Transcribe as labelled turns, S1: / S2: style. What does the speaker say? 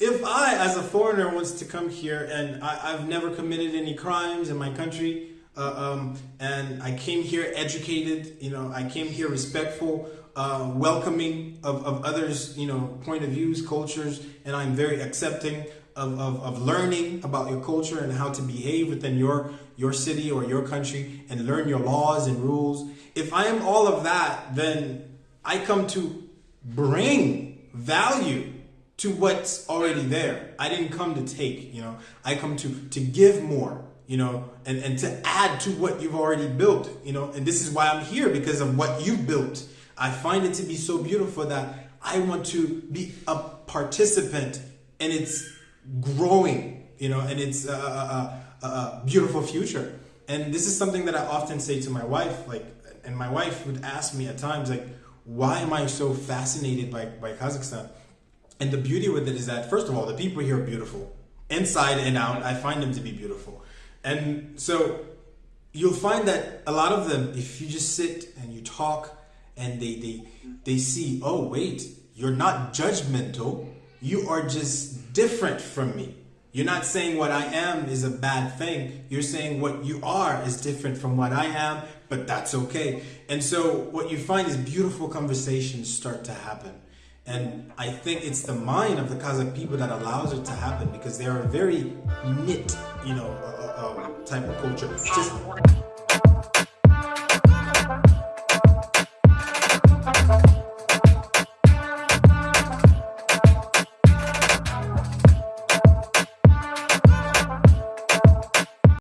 S1: if I, as a foreigner, wants to come here and I, have never committed any crimes in my country, uh, um, and I came here educated, you know, I came here respectful, uh, welcoming of, of others, you know, point of views, cultures, and I'm very accepting of, of, of learning about your culture and how to behave within your, your city or your country and learn your laws and rules. If I am all of that, then I come to bring value to what's already there. I didn't come to take, you know, I come to, to give more, you know, and, and to add to what you've already built, you know, and this is why I'm here because of what you've built. I find it to be so beautiful that I want to be a participant and it's growing, you know, and it's a, a, a, a beautiful future. And this is something that I often say to my wife, like, and my wife would ask me at times, like, why am I so fascinated by, by Kazakhstan? And the beauty with it is that, first of all, the people here are beautiful. Inside and out, I find them to be beautiful. And so you'll find that a lot of them, if you just sit and you talk and they, they, they see, oh, wait, you're not judgmental. You are just different from me. You're not saying what I am is a bad thing. You're saying what you are is different from what I am, but that's okay. And so what you find is beautiful conversations start to happen. And I think it's the mind of the Kazakh people that allows it to happen because they are a very knit, you know, uh, uh, type of culture. Just